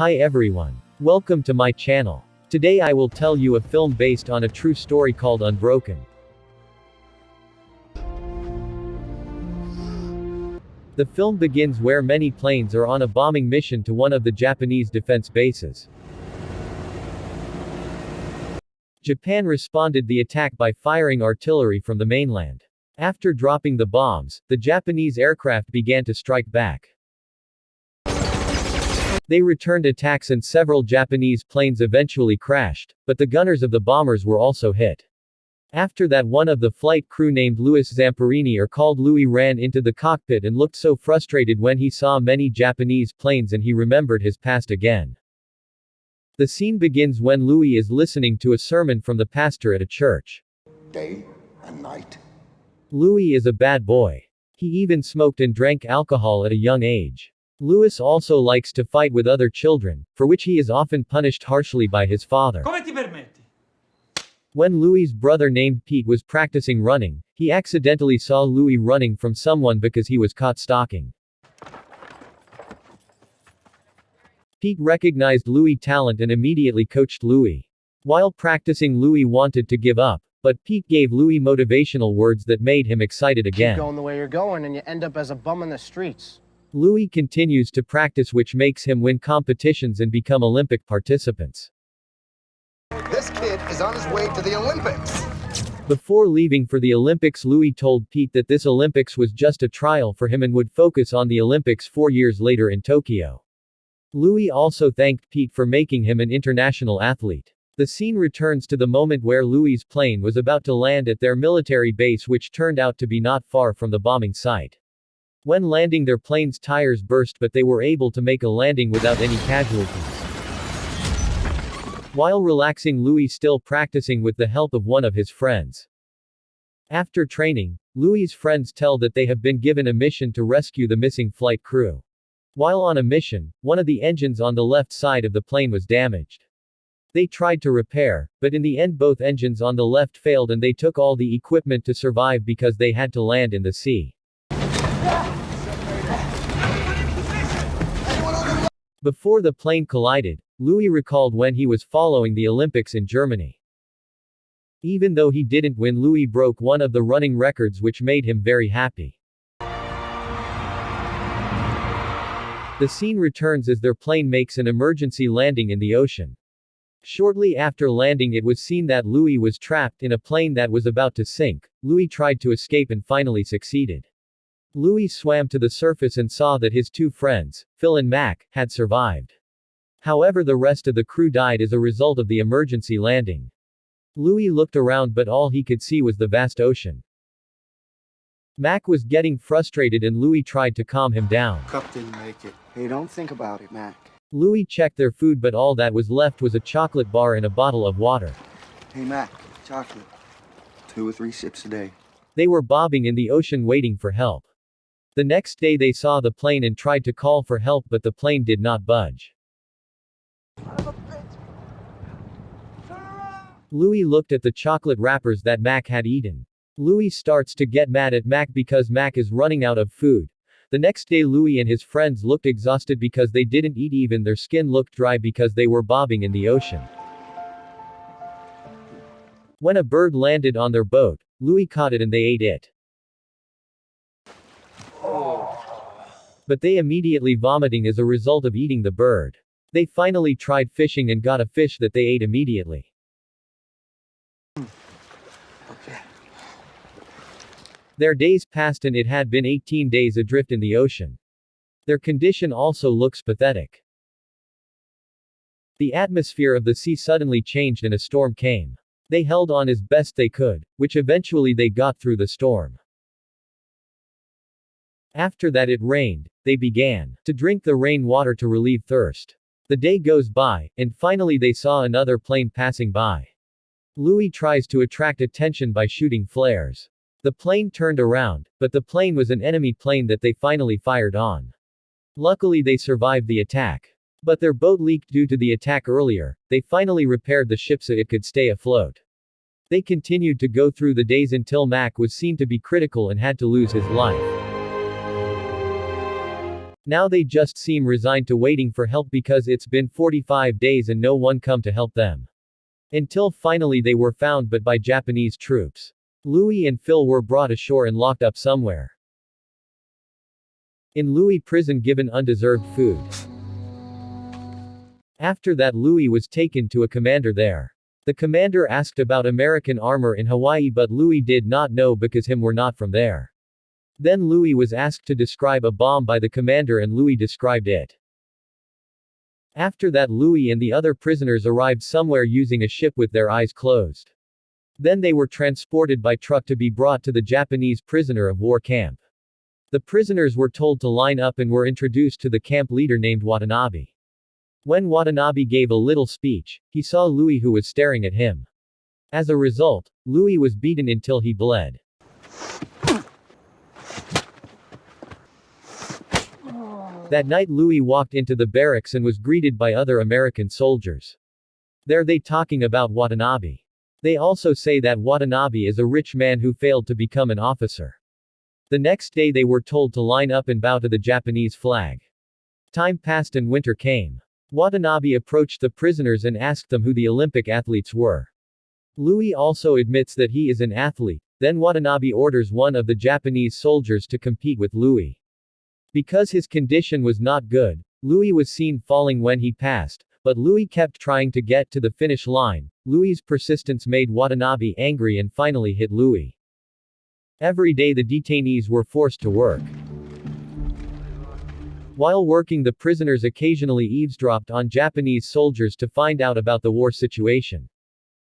Hi everyone. Welcome to my channel. Today I will tell you a film based on a true story called Unbroken. The film begins where many planes are on a bombing mission to one of the Japanese defense bases. Japan responded the attack by firing artillery from the mainland. After dropping the bombs, the Japanese aircraft began to strike back. They returned attacks and several Japanese planes eventually crashed, but the gunners of the bombers were also hit. After that one of the flight crew named Louis Zamperini or called Louis ran into the cockpit and looked so frustrated when he saw many Japanese planes and he remembered his past again. The scene begins when Louis is listening to a sermon from the pastor at a church. Day and night. Louis is a bad boy. He even smoked and drank alcohol at a young age. Louis also likes to fight with other children, for which he is often punished harshly by his father. Come ti permetti? When Louis's brother named Pete was practicing running, he accidentally saw Louis running from someone because he was caught stalking. Pete recognized Louis' talent and immediately coached Louis. While practicing Louis wanted to give up, but Pete gave Louis motivational words that made him excited again. Keep again. going the way you're going and you end up as a bum in the streets. Louis continues to practice which makes him win competitions and become Olympic participants. This kid is on his way to the Olympics. Before leaving for the Olympics Louis told Pete that this Olympics was just a trial for him and would focus on the Olympics four years later in Tokyo. Louis also thanked Pete for making him an international athlete. The scene returns to the moment where Louis' plane was about to land at their military base which turned out to be not far from the bombing site. When landing their plane's tires burst but they were able to make a landing without any casualties. While relaxing Louis still practicing with the help of one of his friends. After training, Louis' friends tell that they have been given a mission to rescue the missing flight crew. While on a mission, one of the engines on the left side of the plane was damaged. They tried to repair, but in the end both engines on the left failed and they took all the equipment to survive because they had to land in the sea. Before the plane collided, Louis recalled when he was following the Olympics in Germany. Even though he didn't win Louis broke one of the running records which made him very happy. The scene returns as their plane makes an emergency landing in the ocean. Shortly after landing it was seen that Louis was trapped in a plane that was about to sink. Louis tried to escape and finally succeeded. Louis swam to the surface and saw that his two friends, Phil and Mac, had survived. However the rest of the crew died as a result of the emergency landing. Louis looked around but all he could see was the vast ocean. Mac was getting frustrated and Louis tried to calm him down. Cup didn't make it. Hey, don't think about it, Mac. Louis checked their food but all that was left was a chocolate bar and a bottle of water. Hey, Mac, chocolate. Two or three sips a day. They were bobbing in the ocean waiting for help. The next day they saw the plane and tried to call for help but the plane did not budge. Louis looked at the chocolate wrappers that Mac had eaten. Louis starts to get mad at Mac because Mac is running out of food. The next day Louis and his friends looked exhausted because they didn't eat even their skin looked dry because they were bobbing in the ocean. When a bird landed on their boat, Louis caught it and they ate it. But they immediately vomiting as a result of eating the bird. They finally tried fishing and got a fish that they ate immediately. Their days passed and it had been 18 days adrift in the ocean. Their condition also looks pathetic. The atmosphere of the sea suddenly changed and a storm came. They held on as best they could, which eventually they got through the storm. After that it rained, they began to drink the rain water to relieve thirst. The day goes by, and finally they saw another plane passing by. Louis tries to attract attention by shooting flares. The plane turned around, but the plane was an enemy plane that they finally fired on. Luckily they survived the attack. But their boat leaked due to the attack earlier, they finally repaired the ship so it could stay afloat. They continued to go through the days until Mac was seen to be critical and had to lose his life. Now they just seem resigned to waiting for help because it's been 45 days and no one come to help them. Until finally they were found but by Japanese troops. Louis and Phil were brought ashore and locked up somewhere. In Louis prison given undeserved food. After that Louis was taken to a commander there. The commander asked about American armor in Hawaii but Louis did not know because him were not from there. Then Louis was asked to describe a bomb by the commander and Louis described it. After that Louis and the other prisoners arrived somewhere using a ship with their eyes closed. Then they were transported by truck to be brought to the Japanese prisoner of war camp. The prisoners were told to line up and were introduced to the camp leader named Watanabe. When Watanabe gave a little speech, he saw Louis who was staring at him. As a result, Louis was beaten until he bled. That night Louis walked into the barracks and was greeted by other American soldiers. There they talking about Watanabe. They also say that Watanabe is a rich man who failed to become an officer. The next day they were told to line up and bow to the Japanese flag. Time passed and winter came. Watanabe approached the prisoners and asked them who the Olympic athletes were. Louis also admits that he is an athlete, then Watanabe orders one of the Japanese soldiers to compete with Louis. Because his condition was not good, Louis was seen falling when he passed, but Louis kept trying to get to the finish line. Louis's persistence made Watanabe angry and finally hit Louis. Every day the detainees were forced to work. While working the prisoners occasionally eavesdropped on Japanese soldiers to find out about the war situation.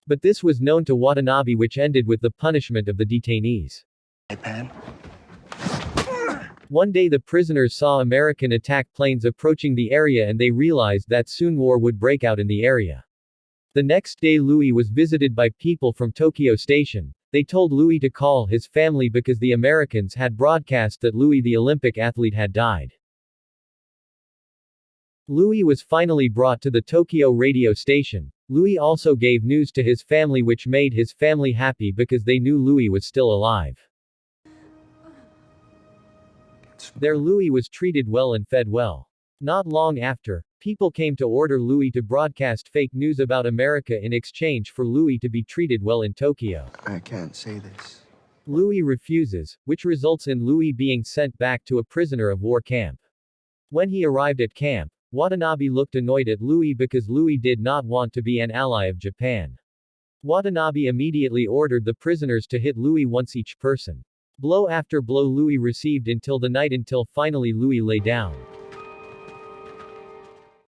But this was known to Watanabe which ended with the punishment of the detainees. iPad. One day the prisoners saw American attack planes approaching the area and they realized that soon war would break out in the area. The next day Louis was visited by people from Tokyo Station. They told Louis to call his family because the Americans had broadcast that Louis the Olympic athlete had died. Louis was finally brought to the Tokyo radio station. Louis also gave news to his family which made his family happy because they knew Louis was still alive. There Louis was treated well and fed well. Not long after, people came to order Louis to broadcast fake news about America in exchange for Louis to be treated well in Tokyo. I can't say this. Louis refuses, which results in Louis being sent back to a prisoner of war camp. When he arrived at camp, Watanabe looked annoyed at Louis because Louis did not want to be an ally of Japan. Watanabe immediately ordered the prisoners to hit Louis once each person. Blow after blow Louis received until the night until finally Louis lay down.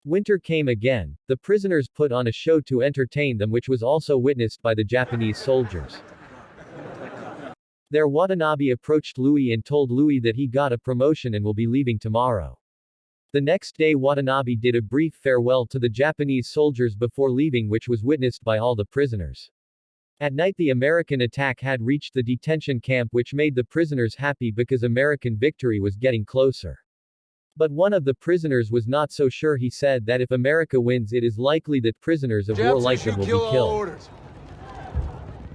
Winter came again, the prisoners put on a show to entertain them which was also witnessed by the Japanese soldiers. There Watanabe approached Louis and told Louis that he got a promotion and will be leaving tomorrow. The next day Watanabe did a brief farewell to the Japanese soldiers before leaving which was witnessed by all the prisoners. At night the American attack had reached the detention camp which made the prisoners happy because American victory was getting closer. But one of the prisoners was not so sure he said that if America wins it is likely that prisoners of war like them will be killed.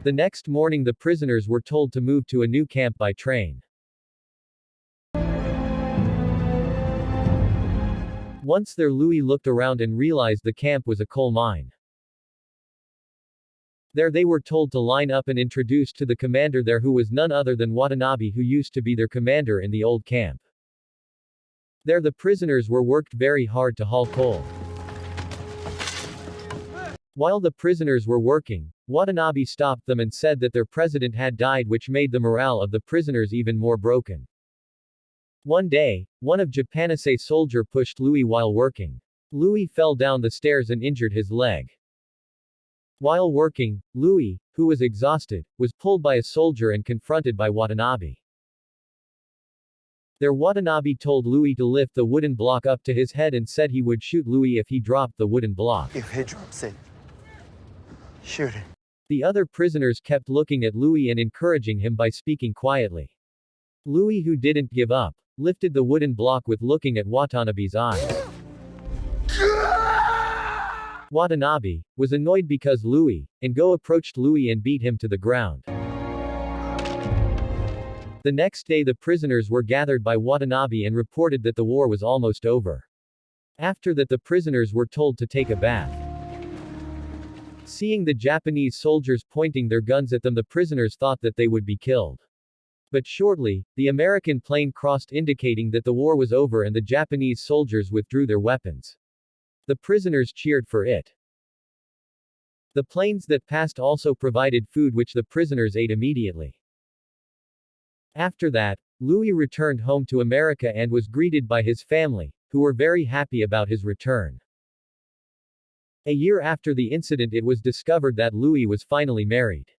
The next morning the prisoners were told to move to a new camp by train. Once there Louis looked around and realized the camp was a coal mine. There they were told to line up and introduced to the commander there who was none other than Watanabe who used to be their commander in the old camp. There the prisoners were worked very hard to haul coal. While the prisoners were working, Watanabe stopped them and said that their president had died which made the morale of the prisoners even more broken. One day, one of Japanese soldier pushed Louis while working. Louis fell down the stairs and injured his leg. While working, Louis, who was exhausted, was pulled by a soldier and confronted by Watanabe. There Watanabe told Louis to lift the wooden block up to his head and said he would shoot Louis if he dropped the wooden block. If he drops it, shoot it. The other prisoners kept looking at Louis and encouraging him by speaking quietly. Louis who didn't give up, lifted the wooden block with looking at Watanabe's eyes. Watanabe, was annoyed because Louis, and Go approached Louis and beat him to the ground. The next day the prisoners were gathered by Watanabe and reported that the war was almost over. After that the prisoners were told to take a bath. Seeing the Japanese soldiers pointing their guns at them the prisoners thought that they would be killed. But shortly, the American plane crossed indicating that the war was over and the Japanese soldiers withdrew their weapons. The prisoners cheered for it. The planes that passed also provided food which the prisoners ate immediately. After that, Louis returned home to America and was greeted by his family, who were very happy about his return. A year after the incident it was discovered that Louis was finally married.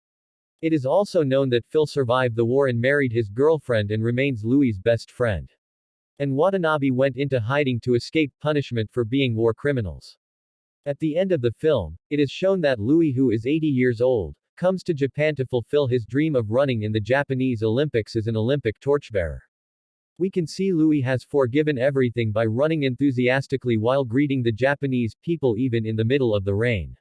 It is also known that Phil survived the war and married his girlfriend and remains Louis's best friend. And Watanabe went into hiding to escape punishment for being war criminals. At the end of the film, it is shown that Louis who is 80 years old, comes to Japan to fulfill his dream of running in the Japanese Olympics as an Olympic torchbearer. We can see Louis has forgiven everything by running enthusiastically while greeting the Japanese people even in the middle of the rain.